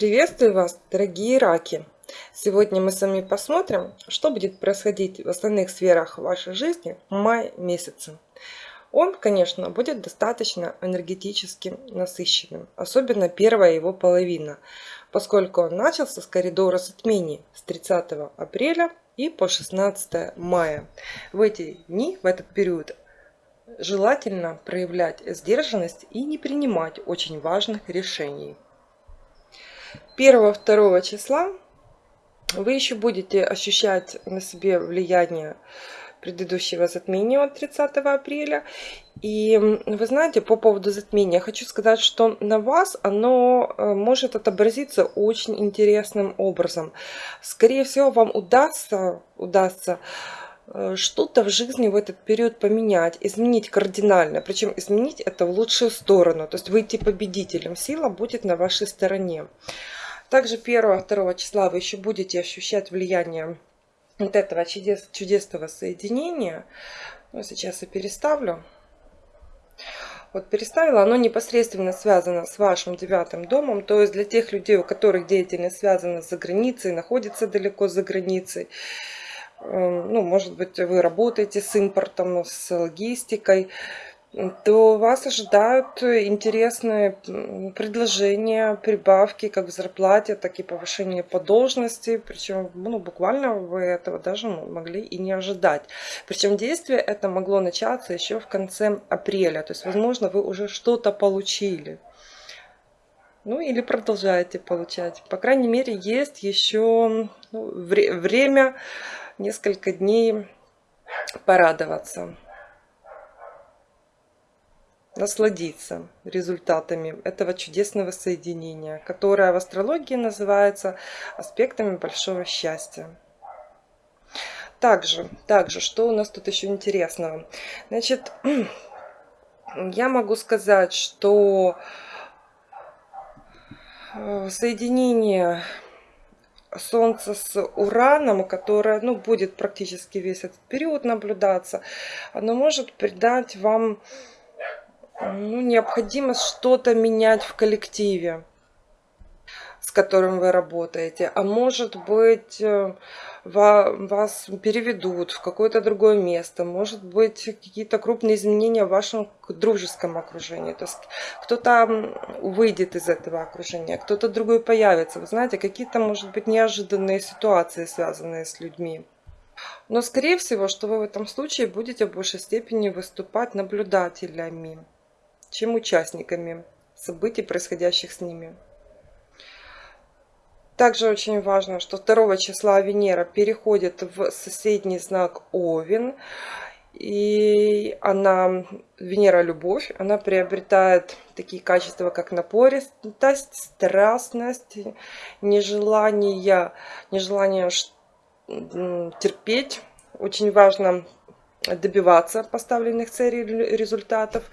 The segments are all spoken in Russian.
Приветствую вас, дорогие раки! Сегодня мы с вами посмотрим, что будет происходить в основных сферах вашей жизни в мае месяце. Он, конечно, будет достаточно энергетически насыщенным, особенно первая его половина, поскольку он начался с коридора затмений с 30 апреля и по 16 мая. В эти дни, в этот период, желательно проявлять сдержанность и не принимать очень важных решений. 1-2 числа вы еще будете ощущать на себе влияние предыдущего затмения от 30 апреля. И вы знаете, по поводу затмения, хочу сказать, что на вас оно э, может отобразиться очень интересным образом. Скорее всего, вам удастся, удастся Э, что-то в жизни в этот период поменять, изменить кардинально. Причем изменить это в лучшую сторону. То есть выйти победителем. Сила будет на вашей стороне. Также 1-2 числа вы еще будете ощущать влияние вот этого чудес, чудесного соединения. Ну, сейчас я переставлю. Вот переставила, оно непосредственно связано с вашим девятым домом. То есть для тех людей, у которых деятельность связана за границей, находится далеко за границей. Эм, ну, может быть, вы работаете с импортом, с логистикой, то вас ожидают интересные предложения, прибавки как в зарплате, так и повышение по должности. Причем ну, буквально вы этого даже могли и не ожидать. Причем действие это могло начаться еще в конце апреля. То есть, возможно, вы уже что-то получили. Ну или продолжаете получать. По крайней мере, есть еще ну, вре время несколько дней порадоваться, насладиться результатами этого чудесного соединения, которое в астрологии называется аспектами большого счастья. Также, также, что у нас тут еще интересного? Значит, я могу сказать, что э, соединение Солнце с Ураном, которое ну, будет практически весь этот период наблюдаться, оно может придать вам ну, необходимость что-то менять в коллективе с которым вы работаете, а может быть э, вас переведут в какое-то другое место, может быть какие-то крупные изменения в вашем дружеском окружении, то есть кто-то выйдет из этого окружения, кто-то другой появится, вы знаете, какие-то может быть неожиданные ситуации, связанные с людьми. Но скорее всего, что вы в этом случае будете в большей степени выступать наблюдателями, чем участниками событий, происходящих с ними. Также очень важно, что 2 числа Венера переходит в соседний знак Овен. И она, Венера любовь, она приобретает такие качества, как напористость, страстность, нежелание, нежелание терпеть. Очень важно добиваться поставленных целей результатов.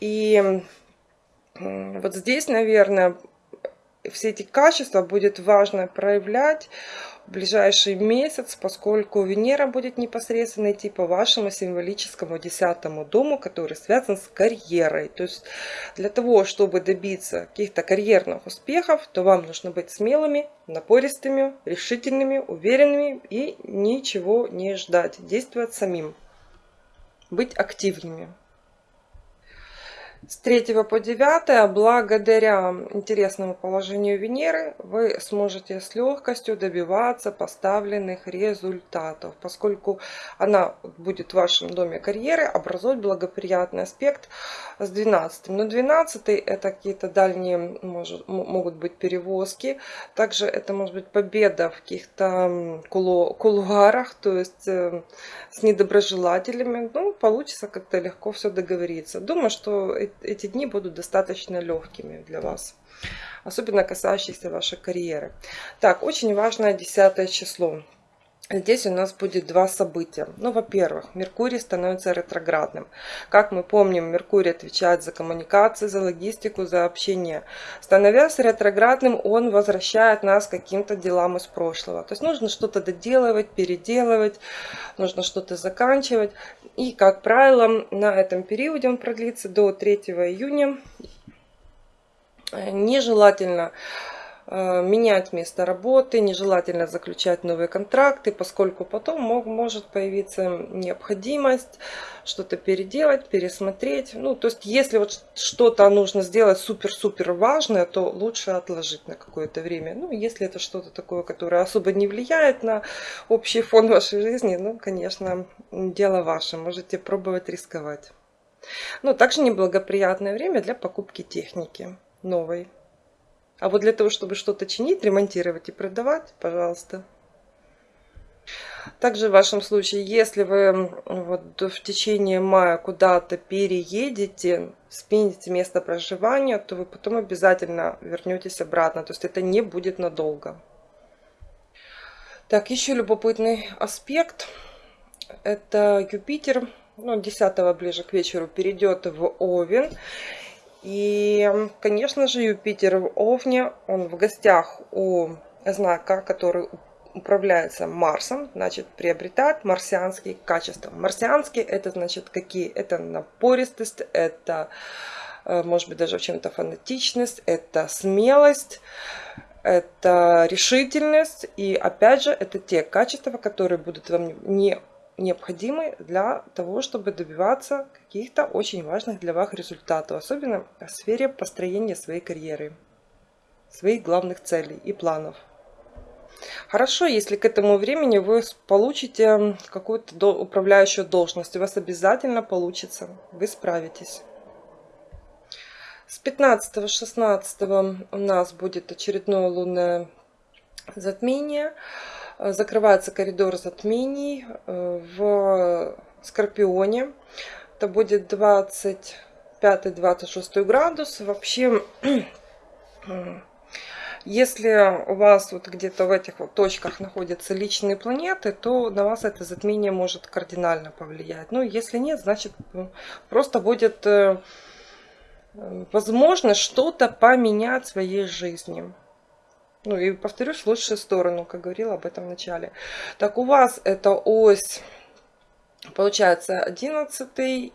И вот здесь, наверное, все эти качества будет важно проявлять в ближайший месяц, поскольку Венера будет непосредственно идти по вашему символическому десятому дому, который связан с карьерой. То есть для того, чтобы добиться каких-то карьерных успехов, то вам нужно быть смелыми, напористыми, решительными, уверенными и ничего не ждать, действовать самим, быть активными. С 3 по 9, благодаря интересному положению Венеры, вы сможете с легкостью добиваться поставленных результатов, поскольку она будет в вашем доме карьеры образовать благоприятный аспект с 12. Но 12 это какие-то дальние может, могут быть перевозки, также это может быть победа в каких-то кулуарах, то есть э, с недоброжелателями. Ну, получится как-то легко все договориться. Думаю, что эти дни будут достаточно легкими для вас. Особенно касающиеся вашей карьеры. Так, очень важное десятое число. Здесь у нас будет два события. Ну, во-первых, Меркурий становится ретроградным. Как мы помним, Меркурий отвечает за коммуникации, за логистику, за общение. Становясь ретроградным, он возвращает нас к каким-то делам из прошлого. То есть нужно что-то доделывать, переделывать, нужно что-то заканчивать. И, как правило, на этом периоде он продлится до 3 июня. Нежелательно Э, менять место работы, нежелательно заключать новые контракты, поскольку потом мог, может появиться необходимость что-то переделать, пересмотреть. Ну, то есть, если вот что-то нужно сделать супер-супер важное, то лучше отложить на какое-то время. Ну, если это что-то такое, которое особо не влияет на общий фон вашей жизни, ну, конечно, дело ваше, можете пробовать рисковать. Но также неблагоприятное время для покупки техники новой. А вот для того, чтобы что-то чинить, ремонтировать и продавать, пожалуйста. Также в вашем случае, если вы вот в течение мая куда-то переедете, смените место проживания, то вы потом обязательно вернетесь обратно. То есть это не будет надолго. Так, еще любопытный аспект. Это Юпитер, ну, 10 ближе к вечеру перейдет в Овен. И, конечно же, Юпитер в Овне, он в гостях у знака, который управляется Марсом, значит, приобретает марсианские качества. Марсианские это значит какие? Это напористость, это, э, может быть, даже в чем-то фанатичность, это смелость, это решительность. И опять же, это те качества, которые будут вам не необходимы для того, чтобы добиваться каких-то очень важных для вас результатов, особенно в сфере построения своей карьеры, своих главных целей и планов. Хорошо, если к этому времени вы получите какую-то управляющую должность, у вас обязательно получится, вы справитесь. С 15-16 у нас будет очередное лунное затмение. Э, закрывается коридор затмений э, в Скорпионе. Это будет 25-26 градус. Вообще, если у вас вот где-то в этих вот точках находятся личные планеты, то на вас это затмение может кардинально повлиять. Ну, если нет, значит просто будет э, возможно что-то поменять в своей жизни. Ну и повторюсь, в лучшую сторону, как говорила об этом в начале. Так, у вас это ось Получается 11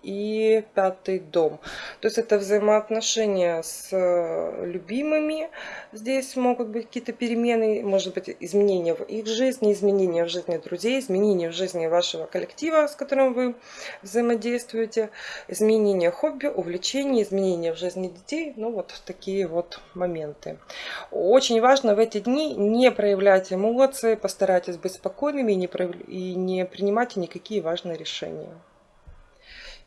и 5 дом. То есть это взаимоотношения с э, любимыми. Здесь могут быть какие-то перемены, может быть изменения в их жизни, изменения в жизни друзей, изменения в жизни вашего коллектива, с которым вы взаимодействуете, изменения хобби, увлечений, изменения в жизни детей. Ну вот такие вот моменты. Очень важно в эти дни не проявлять эмоции, постарайтесь быть спокойными и не, прояв... и не принимать никакие важные решения.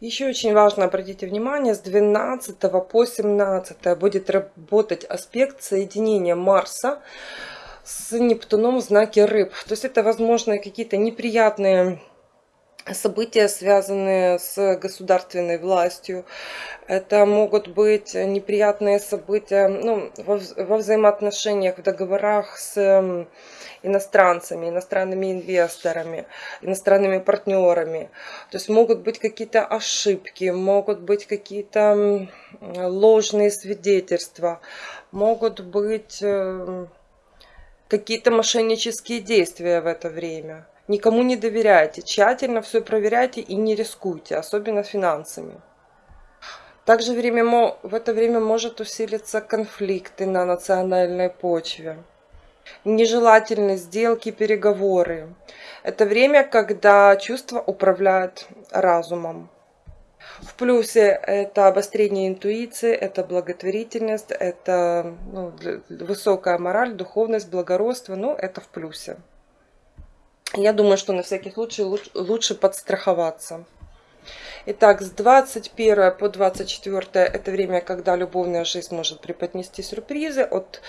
Еще очень важно, обратите внимание, с 12 по 17 будет работать аспект соединения Марса с Нептуном в знаке рыб. То есть это, возможно, какие-то неприятные события, связанные с государственной властью. Это могут быть неприятные события ну, во, во взаимоотношениях, в договорах с иностранцами, иностранными инвесторами, иностранными партнерами. То есть могут быть какие-то ошибки, могут быть какие-то ложные свидетельства, могут быть э, какие-то мошеннические действия в это время. Никому не доверяйте, тщательно все проверяйте и не рискуйте, особенно финансами. Также время, в это время может усилиться конфликты на национальной почве. Нежелательные сделки, переговоры. Это время, когда чувства управляют разумом. В плюсе это обострение интуиции, это благотворительность, это ну, высокая мораль, духовность, благородство. Ну, это в плюсе. Я думаю, что на всякий случай лучше подстраховаться. Итак, с 21 по 24 это время, когда любовная жизнь может преподнести сюрпризы. От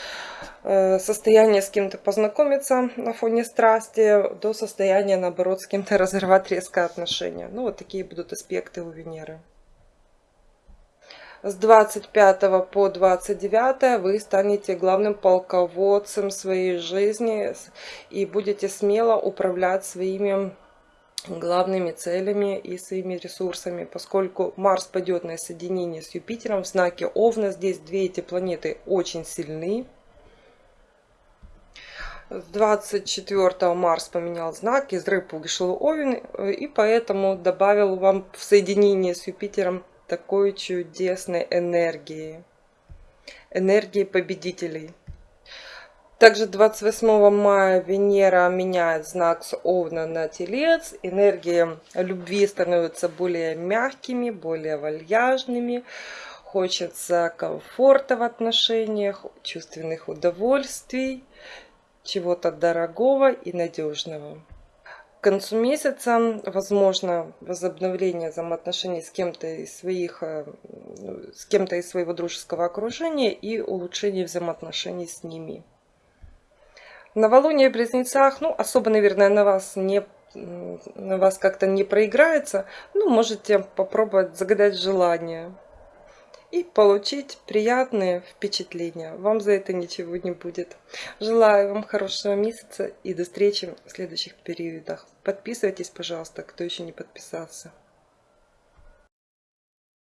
э, состояния с кем-то познакомиться на фоне страсти до состояния, наоборот, с кем-то разорвать резкое отношение. Ну, вот такие будут аспекты у Венеры с 25 по 29 вы станете главным полководцем своей жизни и будете смело управлять своими главными целями и своими ресурсами, поскольку Марс пойдет на соединение с Юпитером в знаке Овна. Здесь две эти планеты очень сильны. С 24 Марс поменял знак, из рыб вышел Овен, и поэтому добавил вам в соединение с Юпитером такой чудесной энергии, энергии победителей. Также 28 мая Венера меняет знак с Овна на Телец. Энергии любви становятся более мягкими, более вальяжными. Хочется комфорта в отношениях, чувственных удовольствий, чего-то дорогого и надежного. К концу месяца возможно возобновление взаимоотношений с кем-то из своих, э, с кем-то из своего дружеского окружения и улучшение взаимоотношений с ними. Новолуние в Близнецах, ну, особо, наверное, на вас не на вас как-то не проиграется, ну, можете попробовать загадать желание и получить приятные впечатления. Вам за это ничего не будет. Желаю вам хорошего месяца и до встречи в следующих периодах. Подписывайтесь, пожалуйста, кто еще не подписался.